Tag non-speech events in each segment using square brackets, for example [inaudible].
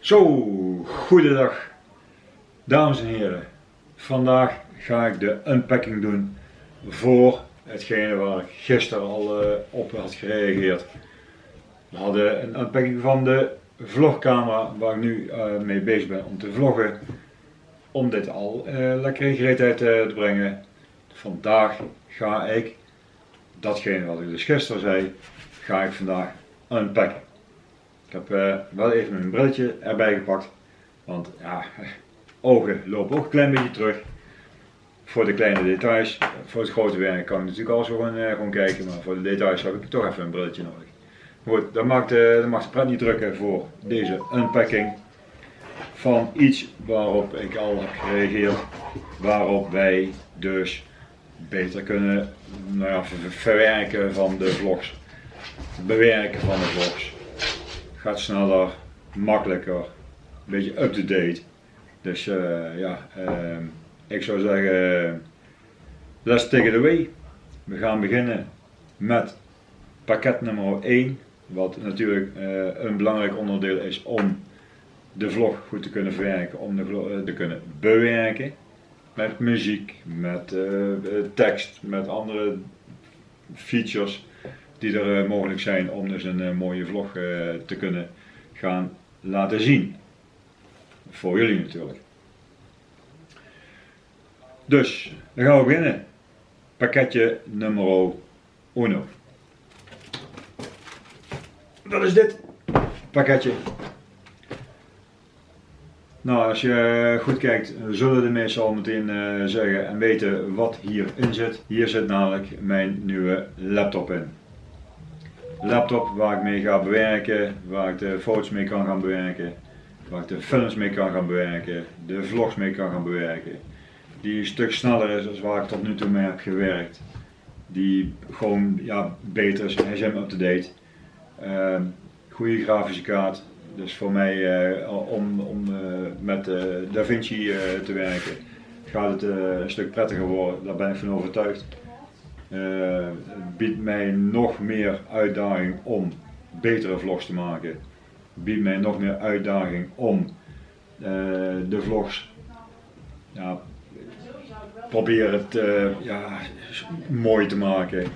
Zo, goedendag dames en heren. Vandaag ga ik de unpacking doen voor hetgene waar ik gisteren al uh, op had gereageerd. We hadden een unpacking van de vlogcamera waar ik nu uh, mee bezig ben om te vloggen. Om dit al uh, lekker in gereedheid te brengen. Vandaag ga ik, datgene wat ik dus gisteren zei, ga ik vandaag unpacken. Ik heb uh, wel even mijn brilletje erbij gepakt, want ja, [laughs] ogen lopen ook een klein beetje terug. Voor de kleine details, voor het grote werk kan ik natuurlijk al zo gewoon, uh, gewoon kijken, maar voor de details heb ik toch even een brilletje nodig. Goed, dat dat mag de pret niet drukken voor deze unpacking van iets waarop ik al heb gereageerd, waarop wij dus beter kunnen nou ja, verwerken van de vlogs, bewerken van de vlogs sneller, makkelijker, een beetje up-to-date. Dus uh, ja, uh, ik zou zeggen, let's take it away. We gaan beginnen met pakket nummer 1, wat natuurlijk uh, een belangrijk onderdeel is om de vlog goed te kunnen verwerken, om de vlog te kunnen bewerken. Met muziek, met tekst, met andere features die er uh, mogelijk zijn om dus een uh, mooie vlog uh, te kunnen gaan laten zien. Voor jullie natuurlijk. Dus, dan gaan we beginnen. Pakketje nummer 1. Dat is dit pakketje. Nou, als je goed kijkt, zullen de meesten al meteen zeggen en weten wat hierin zit. Hier zit namelijk mijn nieuwe laptop in laptop waar ik mee ga bewerken, waar ik de foto's mee kan gaan bewerken, waar ik de films mee kan gaan bewerken, de vlogs mee kan gaan bewerken. Die een stuk sneller is dan waar ik tot nu toe mee heb gewerkt. Die gewoon ja, beter is, hij is helemaal up-to-date. Uh, goede grafische kaart, dus voor mij uh, om, om uh, met uh, DaVinci te werken gaat het een stuk prettiger worden, daar ben ik van overtuigd uh, biedt mij nog meer uitdaging om betere vlogs te maken. Biedt mij nog meer uitdaging om uh, de vlogs ja, proberen het uh, ja, mooi te maken.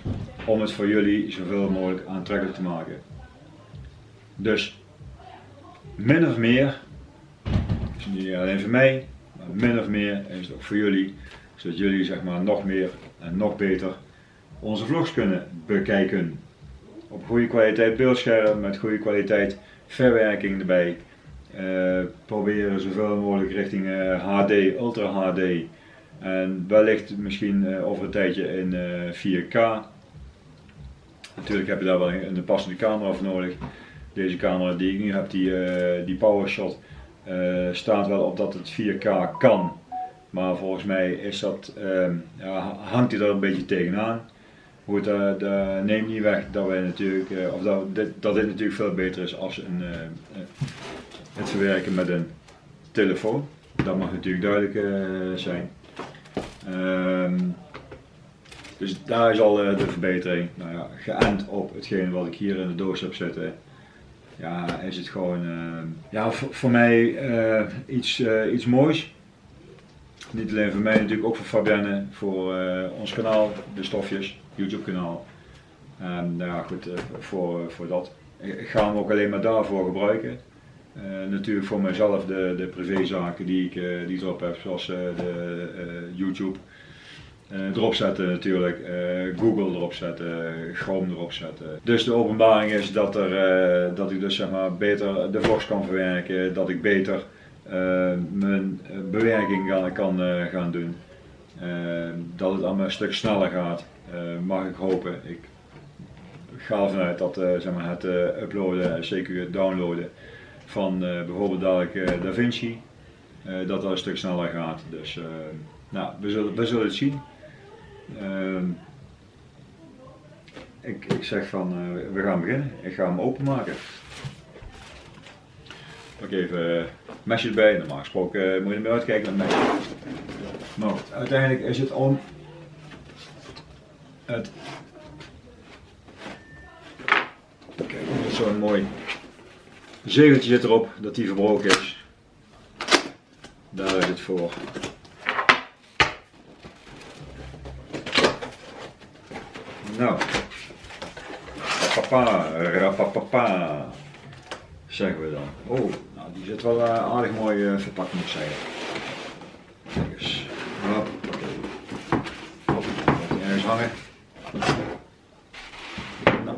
Om het voor jullie zoveel mogelijk aantrekkelijk te maken. Dus min of meer, is niet alleen voor mij, maar min of meer is het ook voor jullie. Zodat jullie zeg maar nog meer en nog beter onze vlogs kunnen bekijken. Op goede kwaliteit beeldscherm, met goede kwaliteit verwerking erbij. Uh, proberen zoveel mogelijk richting HD, eh, Ultra HD. En wellicht misschien uh, over een tijdje in 4K. Natuurlijk heb je daar wel een, passende camera voor nodig. Deze camera die ik nu heb, die, die PowerShot, staat wel op dat het 4K kan. Maar volgens mij is dat, ja, hangt hij er een beetje tegenaan. Goed, dat, dat neemt niet weg dat wij natuurlijk, uh, of dat dit, dat dit natuurlijk veel beter is als een, uh, het verwerken met een telefoon. Dat mag natuurlijk duidelijk zijn. Um, dus daar is al de verbetering. Nou ja, geënt op hetgeen wat ik hier in de doos heb zitten. Ja, is het gewoon ja, voor, voor mij iets, iets moois. Niet alleen voor mij, natuurlijk ook voor Fabienne, voor ons kanaal, de stofjes. YouTube kanaal. En nou ja, goed, eh, voor, voor dat. Ik ga hem ook alleen maar daarvoor gebruiken. Uh, natuurlijk voor mezelf de, de privézaken die ik, die erop heb, zoals de YouTube. erop zetten natuurlijk, Google erop zetten, Chrome erop zetten. Dus de openbaring is dat, er, dat ik dus zeg maar beter de vlogs kan verwerken, dat ik beter mijn bewerking kan, kan gaan doen. dat het allemaal een stuk sneller gaat. Eh, mag ik hopen. Ik ga ervan uit dat eh, zeg maar, het eh, uploaden en zeker het downloaden van bijvoorbeeld dadelijk DaVinci, dat dat een stuk sneller gaat. Dus nou, we, zullen, we zullen het zien. Ehm, ik, ik zeg van, we gaan beginnen. Ik ga hem openmaken. Pak even mesjes bij. Normaal gesproken moet je er uitkijken naar mesjes. Maar uiteindelijk is het om het. Kijk, zo'n mooi zegeltje zit erop dat die verbroken is. Daar is het voor. Nou, papa, rapapapa, zeggen we dan. Oh, nou die zit wel uh, aardig mooi uh, verpakt moet ik zeggen. Kijk eens, hop, hop, die ergens hangen. Nou,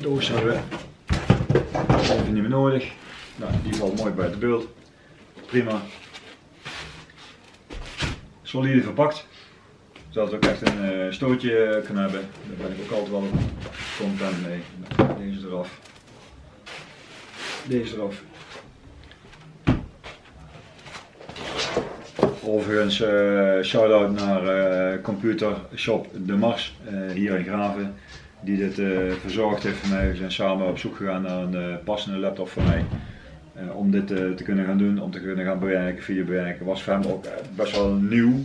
doos hebben we niet meer nodig. Nou, die valt mooi bij het beeld. Prima. Solide verpakt. Zodat we ook echt een uh, stootje kunnen hebben. Daar ben ik ook altijd wel content mee. Deze eraf. Deze eraf. Overigens, uh, shout-out naar uh, Computer Shop De Mars hier in Graven die dit verzorgd heeft voor mij. We zijn samen op zoek gegaan naar een passende laptop voor mij. Om dit te kunnen gaan doen, om te kunnen gaan bewerken, video bewerken. Was voor hem ook best wel nieuw.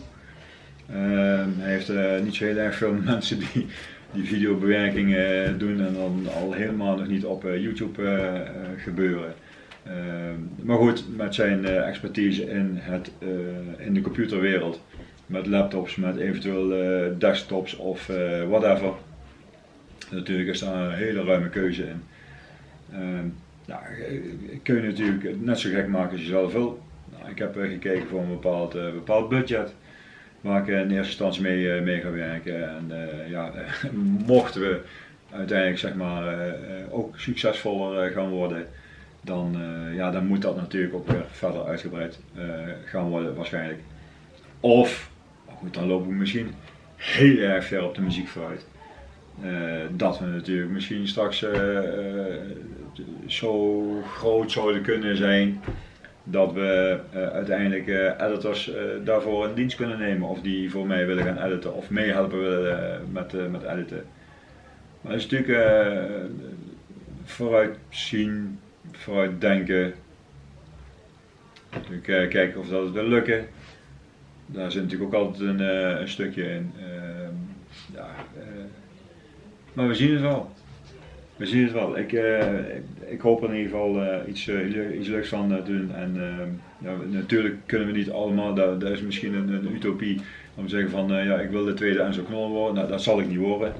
Ehm, hij heeft niet zo heel erg veel [laughs] mensen die, die videobewerking doen en dan al helemaal nog niet op YouTube gebeuren. Ehm, maar goed, met zijn expertise in, het, in de computerwereld, met laptops, met eventueel desktops of whatever Natuurlijk is daar een hele ruime keuze in. Nou, kun je natuurlijk net zo gek maken als je zelf wil. Nou, ik heb gekeken voor een bepaald, bepaald budget waar ik in eerste instantie mee, mee ga werken. En ja, [laughs] mochten we uiteindelijk zeg maar, ook succesvoller gaan worden, dan, ja, dan moet dat natuurlijk ook weer verder uitgebreid gaan worden waarschijnlijk. Of, goed, dan lopen we misschien heel erg ver op de muziek vooruit. Uh, dat we natuurlijk misschien straks zo groot zouden kunnen zijn dat we uiteindelijk editors daarvoor in dienst kunnen nemen of die voor mij willen gaan editen of meehelpen willen met, met editen. Maar het is natuurlijk vooruitzien, vooruitdenken, natuurlijk kijken of dat wil lukken. Daar zit natuurlijk ook altijd een, een stukje in. Ehm, ja, maar we zien het wel. We zien het wel. Ik, uh, ik, hoop in ieder geval iets, iets leuks van doen. En ja, natuurlijk kunnen we niet allemaal, dat, dat is misschien een, een, utopie, om te zeggen van ja, ik wil de tweede Enzo Knol worden. Nou, dat zal ik niet worden.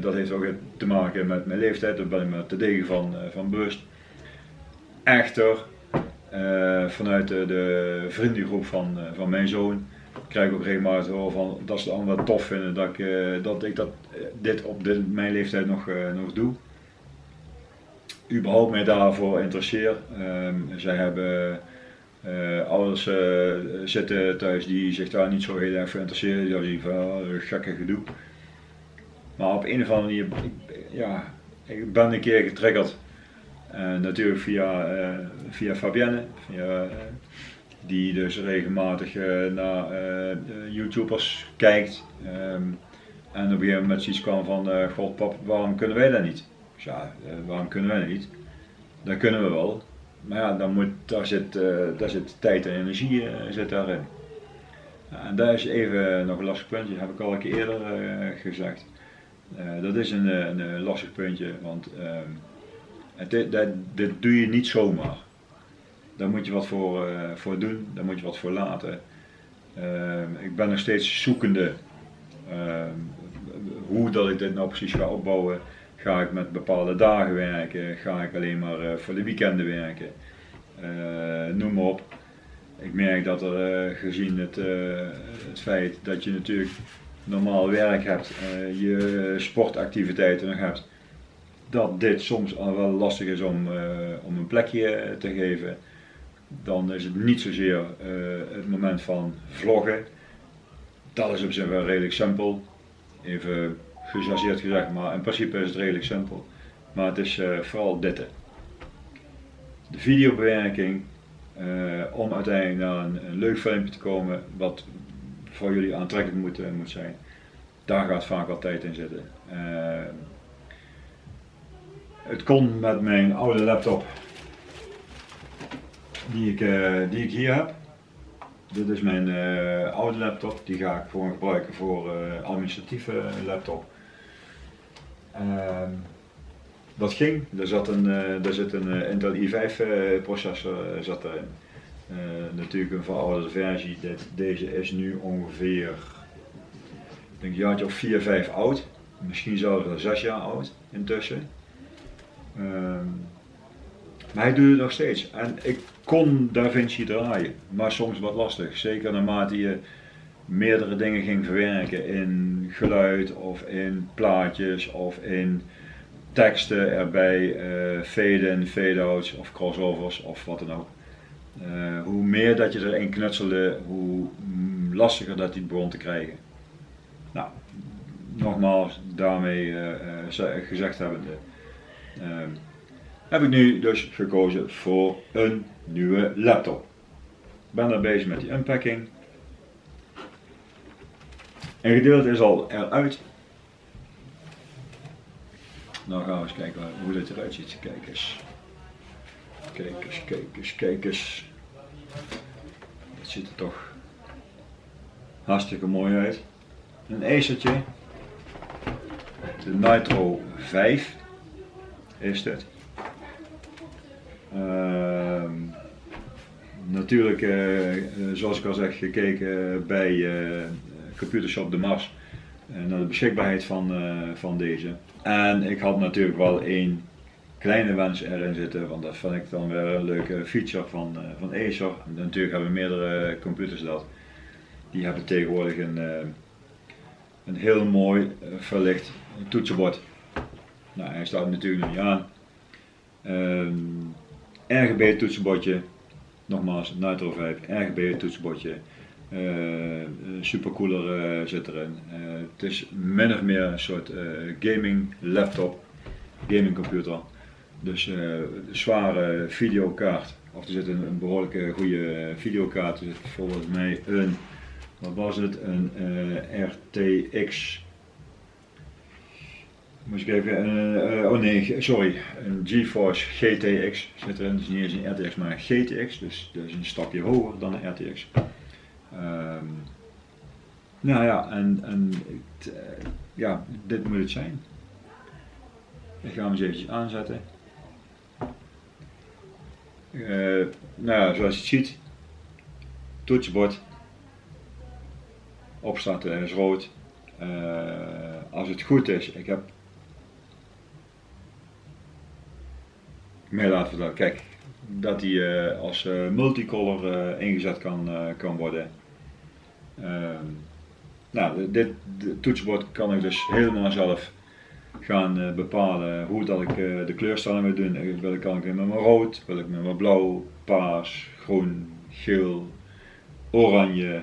dat heeft ook te maken met mijn leeftijd, daar ben ik me te degen van, van bewust. Echter, vanuit de, de vriendengroep van, van mijn zoon, krijg ik ook regelmatig horen van dat ze het allemaal tof vinden dat ik, uh, dat, ik dat, dit op mijn leeftijd nog, nog doe. Überhaupt mij daarvoor interesseer. Um, zij hebben ouders zitten thuis die zich daar niet zo heel erg voor interesseren. Die van oh, gekke gedoe. Maar op een of andere manier, ja, ik ben een keer getriggerd. Natuurlijk via, via Fabienne, via die dus regelmatig naar YouTubers kijkt. Um, en op een gegeven moment zoiets kwam van, god pap, waarom kunnen wij dat niet? Dus ja, waarom kunnen wij dat niet? Dat kunnen we wel. Maar ja, dan moet, daar, zit, daar zit tijd en energie zit daarin. en daar is even nog een lastig puntje, heb ik al een keer eerder gezegd. dat is een, een, lastig puntje, want ehm, het, dat, dit doe je niet zomaar. Daar moet je wat voor, uh, voor doen, daar moet je wat voor laten. Uh, ik ben nog steeds zoekende uh, hoe dat ik dit nou precies ga opbouwen. Ga ik met bepaalde dagen werken? Ga ik alleen maar uh, voor de weekenden werken? Uh, noem maar op. Ik merk dat er gezien het, het feit dat je natuurlijk normaal werk hebt, je sportactiviteiten nog hebt, dat dit soms al wel lastig is om, om een plekje te geven dan is het niet zozeer uh, het moment van vloggen. Dat is op zich wel redelijk simpel. Even gechargeerd gezegd, maar in principe is het redelijk simpel. Maar het is uh, vooral dit. De videobewerking, om uiteindelijk naar een, een, leuk filmpje te komen wat voor jullie aantrekkelijk moet, moet zijn. Daar gaat vaak wat tijd in zitten. Het kon met mijn oude laptop die ik, uh, die ik hier heb. Dit is mijn uh, oude laptop, die ga ik gewoon gebruiken voor uh, administratieve laptop. Ehm, dat ging. Er, zat een, er zit een Intel i5 processor zat erin. natuurlijk een verouderde versie. Deze is nu ongeveer ik denk een jaartje of 4, 5 oud. Misschien zelfs wel 6 jaar oud intussen. Maar hij het nog steeds. En ik kon DaVinci draaien, maar soms wat lastig. Zeker naarmate je meerdere dingen ging verwerken in geluid of in plaatjes of in teksten erbij, uh, fade-in, fade-outs of crossovers of wat dan ook. Uh, hoe meer dat je erin knutselde, hoe lastiger dat die begon te krijgen. Nou, nogmaals, daarmee uh, gezegd hebbende, heb ik nu dus gekozen voor een nieuwe laptop. Ik ben daar bezig met die unpacking. Een gedeelte is al eruit. Nou gaan we eens kijken hoe dit eruit ziet. Kijk eens. Kijk eens, kijk eens, kijk eens. Dat ziet er toch hartstikke mooi uit. Een Acertje. De Nitro 5 is dit. Uh, natuurlijk, uh, zoals ik al zeg, gekeken bij uh, Computershop de Mars naar de beschikbaarheid van, van deze. En ik had natuurlijk wel één kleine wens erin zitten, want dat vind ik dan weer een leuke feature van, van Acer. En natuurlijk hebben meerdere computers dat. Die hebben tegenwoordig een, een heel mooi verlicht toetsenbord. Nou, hij staat natuurlijk niet aan. Um, RGB toetsenbordje, nogmaals Nitro 5, RGB toetsenbordje, uh, supercooler uh, zit erin. Het is min of meer een soort gaming laptop, gaming computer. Dus een zware videokaart, of er zit een, een behoorlijke goede videokaart, er zit volgens mij een, wat was het, een RTX Moest ik even, uh, oh nee, sorry, een GeForce GTX zit erin, dus niet eens een RTX maar een GTX, dus dat is een stapje hoger dan een RTX. Um, nou ja, en, en uh, ja, dit moet het zijn. Ik ga hem eens eventjes aanzetten. Nou ja, zoals je ziet, toetsenbord, opstarten is rood. als het goed is, ik heb meer laten vertellen. Kijk, dat die uh, als uh, multicolor uh, ingezet kan, kan worden. Ehm, nou, dit toetsenbord kan ik dus helemaal zelf gaan bepalen hoe dat ik de kleurstelling wil doen. Wil ik, kan ik met mijn rood, wil ik met mijn blauw, paars, groen, geel, oranje.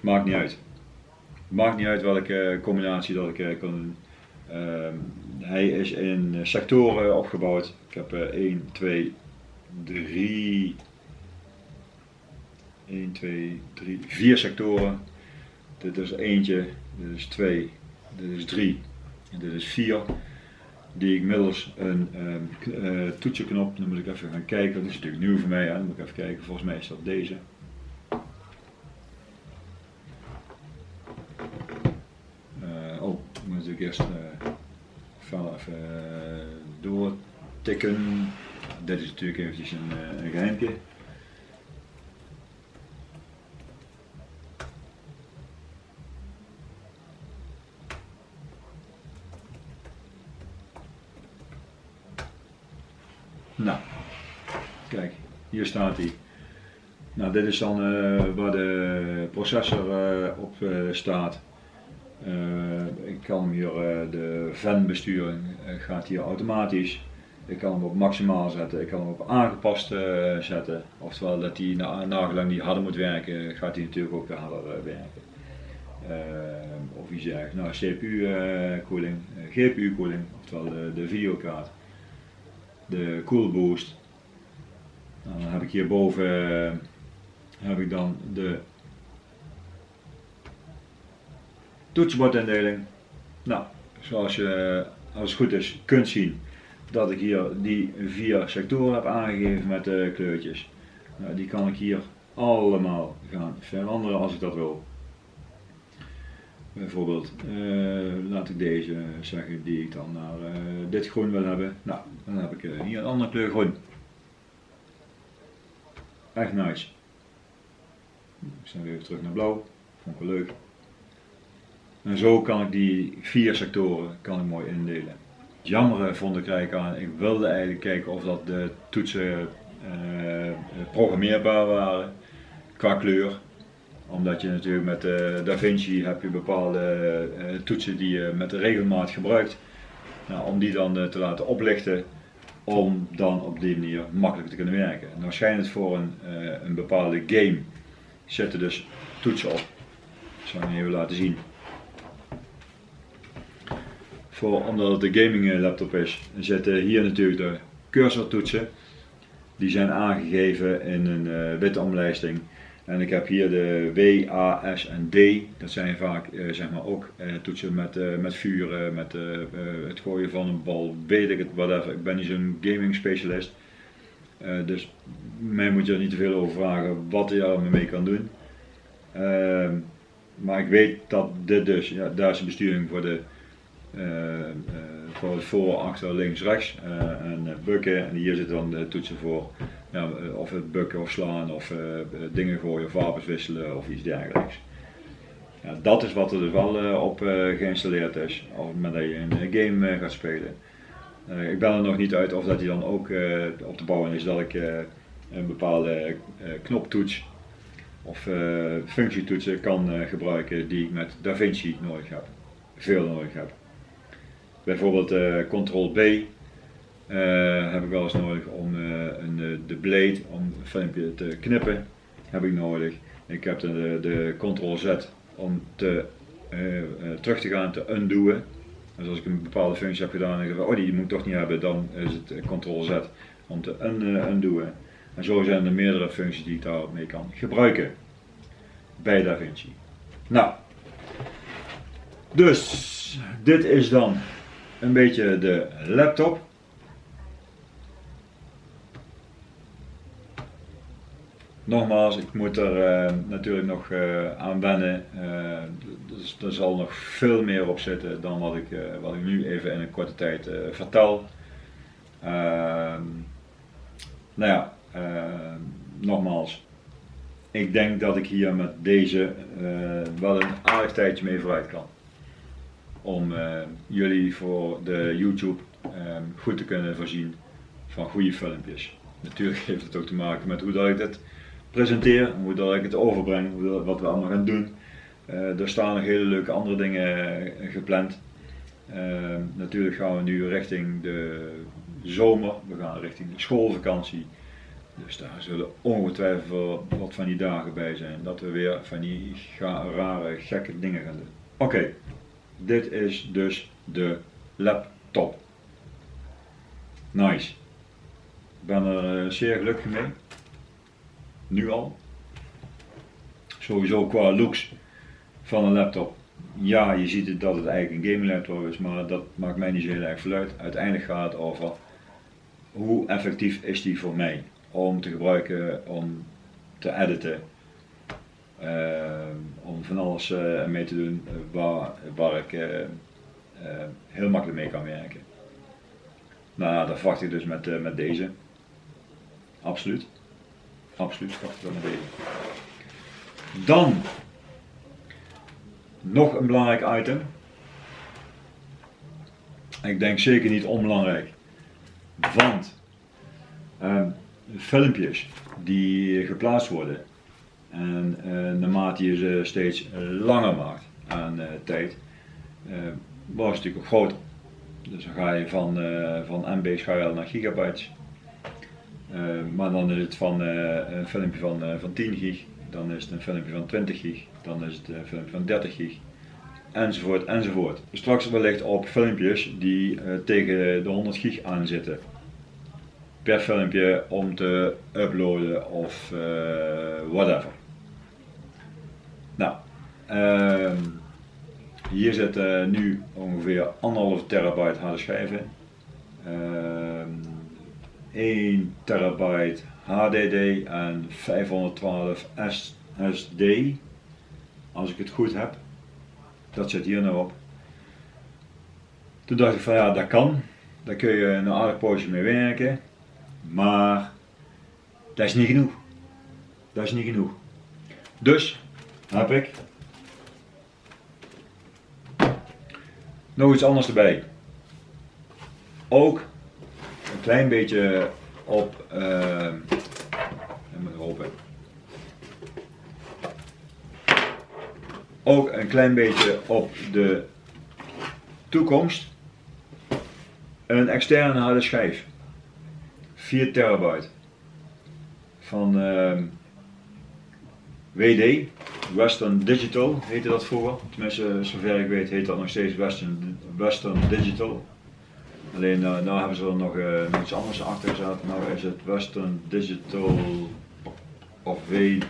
Maakt niet uit. Maakt niet uit welke combinatie dat ik kan doen. Ehm, hij is in sectoren opgebouwd. Ik heb 1, 2, 3, 1, 2, 3, 4 sectoren. Dit is eentje, dit is 2, dit is 3 en dit is 4. Die ik middels een uh, toetsenknop, dan moet ik even gaan kijken, dat is natuurlijk nieuw voor mij, hè? moet ik even kijken, volgens mij is dat deze. Natuurlijk eerst uh, even doortikken. Dit is natuurlijk eventjes een, een geheimje. Nou, kijk, hier staat hij. Nou, dit is dan uh, waar de processor op staat. Ik kan hier de venbesturing gaat hier automatisch. Ik kan hem op maximaal zetten, ik kan hem op aangepast zetten. Oftewel dat hij na, nagelang die harder moet werken, gaat hij natuurlijk ook harder werken. of je zegt, nou CPU koeling, GPU koeling, oftewel de, de videokaart de Cool Boost. Nou, dan heb ik hierboven heb ik dan de toetsenbordindeling. Nou, zoals je als het goed is kunt zien dat ik hier die vier sectoren heb aangegeven met de kleurtjes. Nou, die kan ik hier allemaal gaan veranderen als ik dat wil. Bijvoorbeeld, uh, laat ik deze zeggen die ik dan naar uh, dit groen wil hebben. Nou, dan heb ik uh, hier een andere kleur groen. Echt nice. Ik sta weer terug naar blauw. Vond ik wel leuk. En zo kan ik die vier sectoren kan ik mooi indelen. Het jammere vond ik eigenlijk aan, ik wilde eigenlijk kijken of dat de toetsen programmeerbaar waren qua kleur omdat je natuurlijk met uh, DaVinci heb je bepaalde uh, toetsen die je met de regelmaat gebruikt. Nou, om die dan te laten oplichten, om dan op die manier makkelijk te kunnen werken. En waarschijnlijk voor een, een bepaalde game zitten dus toetsen op. Dat zal ik even laten zien. Voor, omdat het een gaming laptop is, zitten hier natuurlijk de cursor toetsen. Die zijn aangegeven in een witte omlijsting. En ik heb hier de W, A, S en D. Dat zijn vaak uh, zeg maar ook toetsen met, met vuren, met het gooien van een bal, weet ik het, whatever. Ik ben niet zo'n gaming specialist. dus mij moet je er niet te veel over vragen wat je er mee kan doen. Ehm, maar ik weet dat dit dus, ja, daar is de besturing voor de voor het voor, achter, links, rechts en bukken. En hier zitten dan de toetsen voor ja, eh, of het bukken of slaan of dingen gooien of wapens wisselen of iets dergelijks. Ja, dat is wat er dus wel op geïnstalleerd is op het moment dat je een game gaat spelen. ik ben er nog niet uit of dat die dan ook op te bouwen is dat ik een bepaalde knoptoets of functietoetsen kan gebruiken die ik met DaVinci nodig heb, veel nodig heb. Bijvoorbeeld Ctrl B uh, heb ik wel eens nodig om uh, een, eh, de blade, om een filmpje te knippen, heb ik nodig. Ik heb de, de Ctrl Z om te, terug te gaan, te undoen. Dus als ik een bepaalde functie heb gedaan en ik denk, oh die moet ik toch niet hebben, dan is het Ctrl Z om te un, undoen. En zo zijn er meerdere functies die ik daarmee kan gebruiken bij DaVinci. Nou, dus dit is dan een beetje de laptop. nogmaals, ik moet er uh, natuurlijk nog uh, aan wennen. Uh, er zal nog veel meer op zitten dan wat ik, wat ik nu even in een korte tijd vertel. Ehm, nou ja, nogmaals, ik denk dat ik hier met deze wel een aardig tijdje mee vooruit kan. Om jullie voor de YouTube ehm, goed te kunnen voorzien van goede filmpjes. Natuurlijk heeft het ook te maken met hoe dat ik dit presenteer, hoe dat ik het overbreng, wat we allemaal gaan doen. Uh, er staan nog hele leuke andere dingen eh, gepland. Uh, natuurlijk gaan we nu richting de zomer, we gaan richting de schoolvakantie. Dus daar zullen ongetwijfeld wat van die dagen bij zijn dat we weer van die rare, gekke dingen gaan doen. Oké, dit is dus de laptop. Nice. Ik ben er zeer gelukkig mee nu al. Sowieso qua looks van een laptop. Ja, je ziet het dat het eigenlijk een gaming laptop is, maar dat maakt mij niet zo heel erg veel uit. Uiteindelijk gaat het over hoe effectief is die voor mij om te gebruiken, om te editen, om van alles uh, mee te doen waar, waar ik uh, heel makkelijk mee kan werken. Nou, dat verwacht ik dus met, met deze. Absoluut. Absoluut, schat wel naar Dan nog een belangrijk item. Ik denk zeker niet onbelangrijk. Want uh, filmpjes die geplaatst worden en uh, naarmate je ze steeds langer maakt aan uh, tijd, uh, wordt het natuurlijk groter. Dus dan ga je van, van MB's ga je naar gigabytes eh, maar dan is het van eh, een filmpje van, eh, van 10 gig, dan is het een filmpje van 20 gig, dan is het een filmpje van 30 gig, enzovoort enzovoort. Straks wellicht op filmpjes die tegen de 100 gig aan zitten per filmpje om te uploaden of whatever. Uh, hier zit nu ongeveer 1,5 terabyte harde schijven. Uh, 1 terabyte HDD en 512 SSD, als ik het goed heb. Dat zit hier nou op. Toen dacht ik van ja, dat kan. Daar kun je een aardig poosje mee werken. Maar dat is niet genoeg. Dat is niet genoeg. Dus heb ik nog iets anders erbij. Ook een klein beetje op. Uh. Ook een klein beetje op de toekomst. Een externe harde schijf. 4 terabyte. Van uh, WD. Western Digital heette dat vroeger. Tenminste, zover ik weet heet dat nog steeds Western, Western Digital. Alleen uh, nou hebben ze er nog, uh, iets anders achter gezet. Nou is het Western Digital of WD.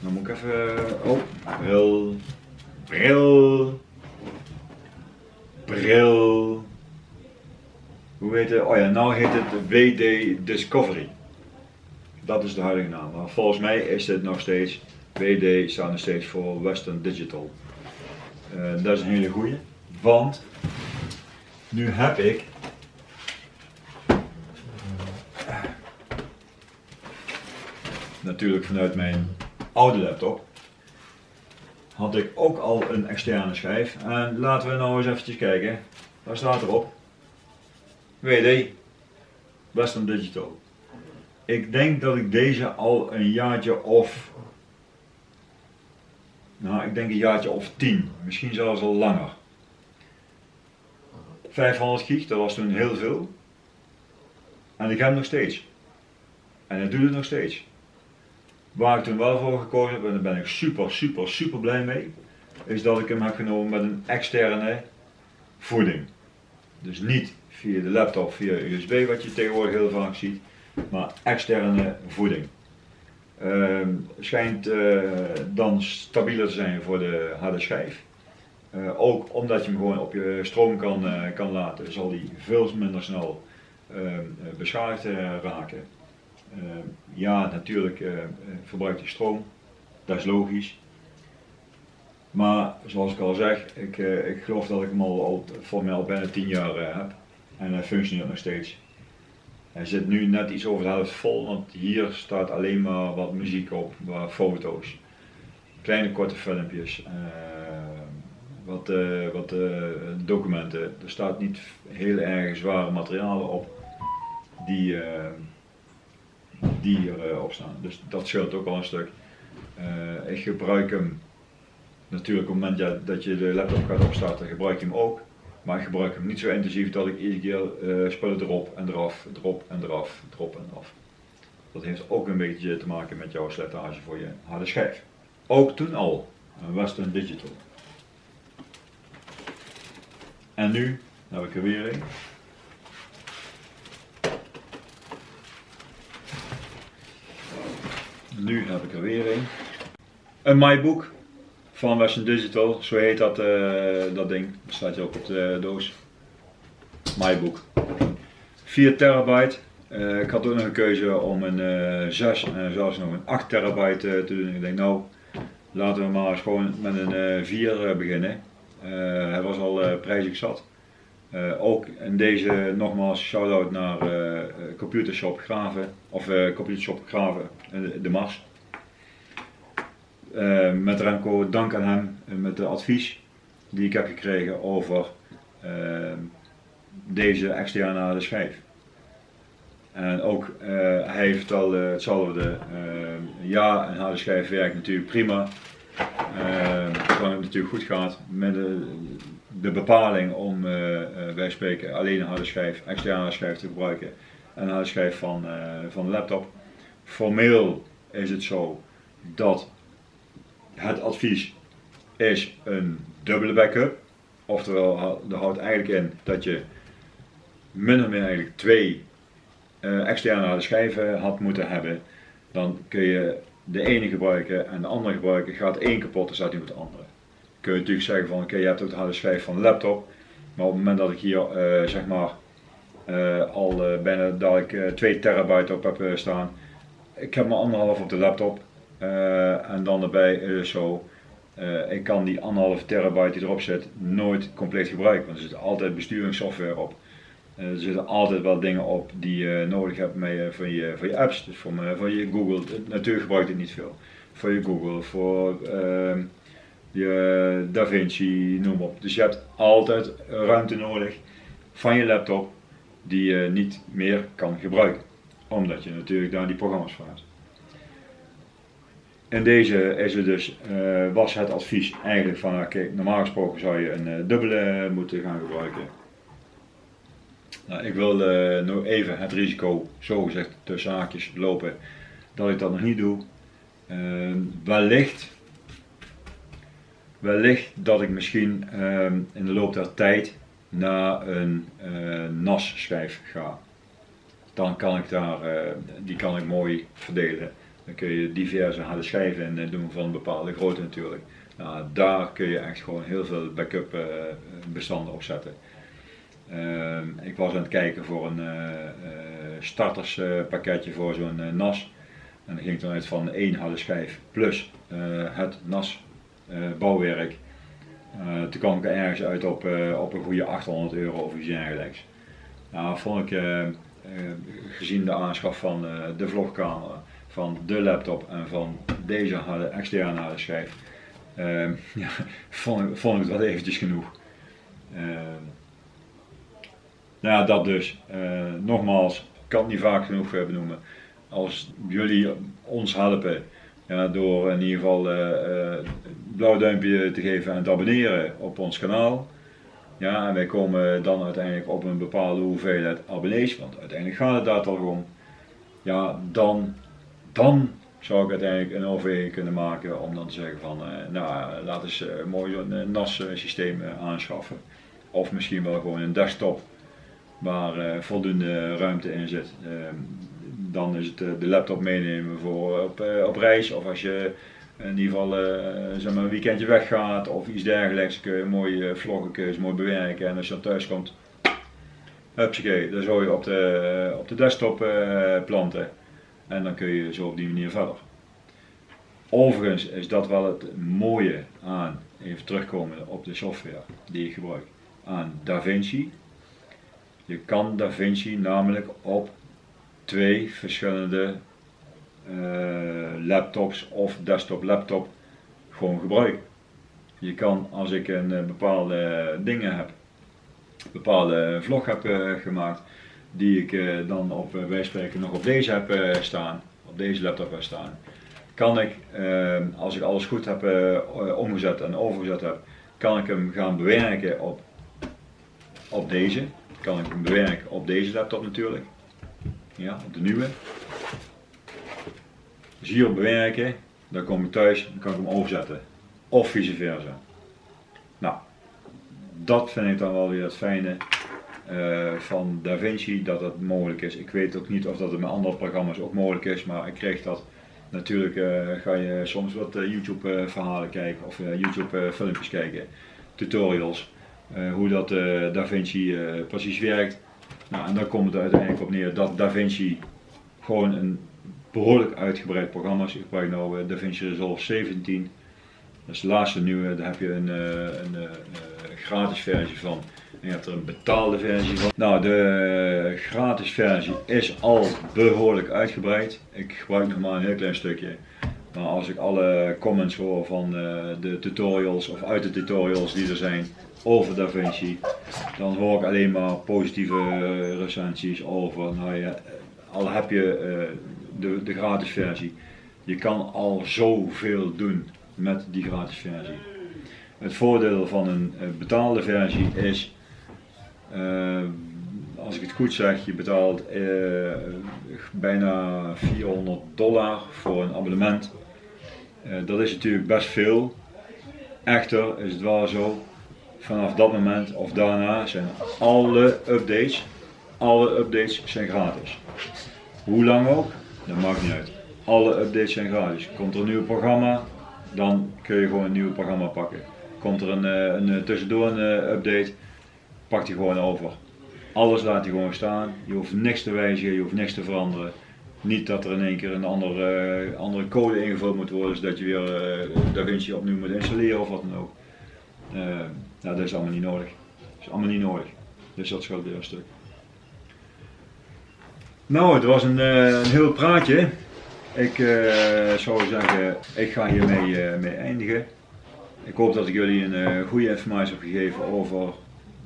Dan moet ik even. Oh, bril. Bril. Bril. Hoe heet het? Oh ja, nou heet het WD Discovery. Dat is de huidige naam. Maar volgens mij is dit nog steeds, WD staat nog steeds voor Western Digital. Uh, dat is een hele goede, want nu heb ik natuurlijk vanuit mijn oude laptop had ik ook al een externe schijf. En laten we nou eens eventjes kijken. Waar staat erop? WD Western Digital. Ik denk dat ik deze al een jaartje of, nou ik denk een jaartje of 10, misschien zelfs al langer. 500 gig, dat was toen heel veel. En ik heb hem nog steeds. En hij doet het nog steeds. Waar ik toen wel voor gekozen heb, en daar ben ik super, super, super blij mee, is dat ik hem heb genomen met een externe voeding. Dus niet via de laptop, via USB, wat je tegenwoordig heel vaak ziet, maar externe voeding. Uh, schijnt uh, dan stabieler te zijn voor de harde schijf. Uh, ook omdat je hem gewoon op je stroom kan, uh, kan laten, zal die veel minder snel ehm, beschadigd raken. Ehm, ja, natuurlijk verbruikt hij stroom, dat is logisch. Maar zoals ik al zeg, ik, ik geloof dat ik hem al, al voor mij al bijna 10 jaar heb en hij functioneert nog steeds. Hij zit nu net iets over de helft vol, want hier staat alleen maar wat muziek op, wat foto's. Kleine korte filmpjes, uh, wat, uh, wat uh, documenten. Er staat niet heel erg zware materialen op die, die hierop staan. Dus dat scheelt ook al een stuk. ik gebruik hem natuurlijk op het moment dat je de laptop gaat opstarten, gebruik je hem ook. Maar ik gebruik hem niet zo intensief dat ik iedere keer uh, spullen erop en eraf, erop en eraf, erop en eraf. Dat heeft ook een beetje te maken met jouw slijtage voor je harde schijf. Ook toen al, een Western Digital. En nu heb ik er weer een. Nu heb ik er weer een. Een MyBook van Western Digital, zo heet dat, uh, dat ding. Dat staat je ook op de doos. MyBook. 4 terabyte. Uh, ik had ook nog een keuze om een uh, 6 en zelfs nog een 8 terabyte te doen. Ik denk nou, laten we maar eens gewoon met een 4 beginnen. hij was al prijzig zat. ook in deze nogmaals shout-out naar Computershop Graven, of Computershop Graven, de Mars. Uh, met Remco, dank aan hem uh, met de advies die ik heb gekregen over uh, deze externe schijf. En ook hij heeft al hetzelfde, ja een harde schijf werkt natuurlijk prima, zolang het natuurlijk goed gaat met de, de bepaling om wij spreken alleen een harde schijf, externe schijf te gebruiken en een harde schijf van, van de laptop. Formeel is het zo dat het advies is een dubbele backup. Oftewel, dat houdt eigenlijk in dat je min of meer eigenlijk twee uh, externe harde schijven had moeten hebben. Dan kun je de ene gebruiken en de andere gebruiken. Gaat één kapot, dan staat niet op de andere. Kun je natuurlijk zeggen van oké, je hebt ook de harde schijf van de laptop. Maar op het moment dat ik hier uh, zeg maar uh, al bijna dat ik 2 terabyte op heb staan. Ik heb maar anderhalf op de laptop. Uh, en dan is het zo Uh, ik kan die anderhalve terabyte die erop zit nooit compleet gebruiken, want er zit altijd besturingssoftware op. Er zitten altijd wel dingen op die je nodig hebt mee, voor, je, voor je apps. Dus voor, voor je Google, natuurlijk gebruik ik het niet veel. Voor je Google, voor uh, je DaVinci, noem op. Dus je hebt altijd ruimte nodig van je laptop die je niet meer kan gebruiken. Omdat je natuurlijk daar die programma's voor hebt. In deze is dus, uh, was het advies eigenlijk van, oké, normaal gesproken zou je een uh, dubbele moeten gaan gebruiken. Nou, ik wil uh, even het risico, zogezegd tussen haakjes, lopen dat ik dat nog niet doe. wellicht, wellicht dat ik misschien in de loop der tijd naar een NAS schijf ga. Dan kan ik daar, die kan ik mooi verdelen. Dan kun je diverse harde schijven in doen van bepaalde grootte natuurlijk. Nou, daar kun je echt gewoon heel veel backup uh, bestanden op zetten. Uh, ik was aan het kijken voor een uh, starterspakketje voor zo'n NAS. En dan ging dan uit van één harde schijf plus het NAS bouwwerk. toen kwam ik ergens uit op, op een goede 800 euro of iets dergelijks. Nou, vond ik gezien de aanschaf van de vlogcamera van de laptop en van deze harde, externe harde schijf, uh, [laughs] ja, vond, ik het wel eventjes genoeg. Uh, nou ja, dat dus. Uh, nogmaals, ik kan het niet vaak genoeg eh, benoemen. Als jullie ons helpen ja, door in ieder geval een blauw duimpje te geven en te abonneren op ons kanaal. Ja, en wij komen dan uiteindelijk op een bepaalde hoeveelheid abonnees, want uiteindelijk gaat het daar toch om. Ja, dan dan zou ik uiteindelijk een overweging kunnen maken om dan te zeggen van, uh, nou laat eens uh, mooi zo'n NAS systeem aanschaffen. Of misschien wel gewoon een desktop waar voldoende ruimte in zit. Ehm, dan is het de laptop meenemen voor op, op reis of als je in ieder geval zeg maar een weekendje weggaat of iets dergelijks kun je mooi vloggen, mooi bewerken en als je dan thuis komt, hupsakee, dan zou je op de, op de desktop planten. En dan kun je zo op die manier verder. Overigens is dat wel het mooie aan, even terugkomen op de software die ik gebruik, aan DaVinci. Je kan DaVinci namelijk op twee verschillende uh, laptops of desktop laptop gewoon gebruiken. Je kan als ik een uh, bepaalde dingen heb, bepaalde vlog heb uh, gemaakt, die ik eh, dan op uh, spreken nog op deze heb uh, staan, op deze laptop heb staan, kan ik, als ik alles goed heb omgezet en overgezet heb, kan ik hem gaan bewerken op, op deze. Kan ik hem bewerken op deze laptop natuurlijk. Ja, op de nieuwe. Dus hier op bewerken, dan kom ik thuis, dan kan ik hem overzetten. Of vice versa. Nou, dat vind ik dan wel weer het fijne uh, van DaVinci dat het mogelijk is. Ik weet ook niet of dat het met andere programma's ook mogelijk is, maar ik kreeg dat. Natuurlijk uh, ga je soms wat uh, YouTube verhalen kijken of YouTube filmpjes kijken, tutorials, hoe dat DaVinci precies werkt. Nou, en dan komt het uiteindelijk op neer dat DaVinci gewoon een behoorlijk uitgebreid programma is. Ik gebruik nu DaVinci Resolve 17. Dat is de laatste nieuwe, daar heb je een, een, een gratis versie van. Je hebt er een betaalde versie van. Nou, de gratis versie is al behoorlijk uitgebreid. Ik gebruik nog maar een heel klein stukje. Maar als ik alle comments hoor van eh, de tutorials of uit de tutorials die er zijn over DaVinci, dan hoor ik alleen maar positieve eh, recensies over. Nou ja, al heb je uh, de, de gratis versie, je kan al zoveel doen met die gratis versie. Het voordeel van een betaalde versie is als ik het goed zeg, je betaalt uh, bijna 400 dollar voor een abonnement. Uh, dat is natuurlijk best veel. Echter is het wel zo, vanaf dat moment of daarna zijn alle updates, alle updates zijn gratis. Hoe lang ook, dat maakt niet uit. Alle updates zijn gratis. Komt er een nieuw programma, dan kun je gewoon een nieuw programma pakken. Komt er een, een tussendoor een update, pakt hij gewoon over. Alles laat hij gewoon staan. Je hoeft niks te wijzigen, je hoeft niks te veranderen. Niet dat er in één keer een andere, andere code ingevuld moet worden, zodat je weer uh, DaVinci opnieuw moet installeren of wat dan ook. Uh, nou, dat is allemaal niet nodig. Dat is allemaal niet nodig. Dus dat scheelt weer een stuk. Nou, het was een, een heel praatje. Ik zou zeggen, ik ga hiermee mee eindigen. Ik hoop dat ik jullie een goede informatie heb gegeven over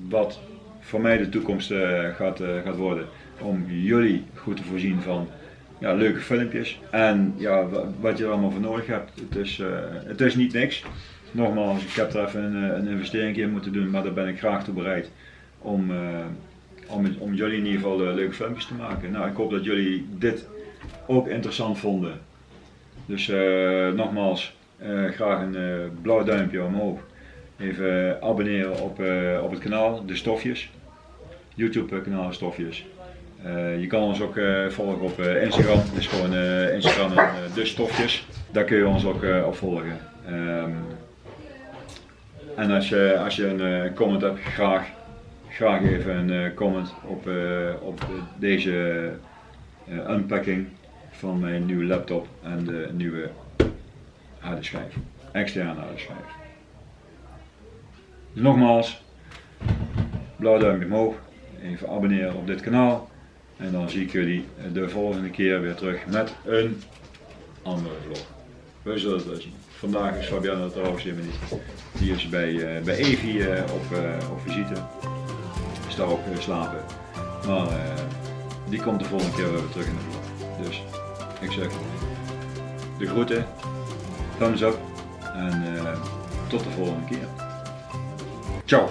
wat voor mij de toekomst gaat, gaat worden. Om jullie goed te voorzien van ja, leuke filmpjes. En ja, wat je er allemaal voor nodig hebt. Het is, uh, het is niet niks. Nogmaals, ik heb er even een, eh, een investering in moeten doen, maar daar ben ik graag toe bereid om, om, om jullie in ieder geval leuke filmpjes te maken. Nou, ik hoop dat jullie dit ook interessant vonden. Dus nogmaals, graag een blauw duimpje omhoog. Even abonneren op, op het kanaal De Stofjes. YouTube kanaal Stofjes. Uh, je kan ons ook volgen op Instagram, dus gewoon Instagram en de stofjes. Daar kun je ons ook op volgen. Um, en als je, als je een comment hebt, graag, graag even een comment op, op deze unpacking van mijn nieuwe laptop en de nieuwe harde schijf, externe harde schijf. Nogmaals, blauw duimpje omhoog, even abonneren op dit kanaal. En dan zie ik jullie de volgende keer weer terug met een andere vlog. We zullen het wel zien. Vandaag is Fabiana trouwens helemaal niet. Die is bij, uh, bij Evi uh, op, uh, op visite. Is daar ook slapen. Maar die komt de volgende keer weer terug in de vlog. Dus ik zeg de groeten, thumbs up en tot de volgende keer. Tchau!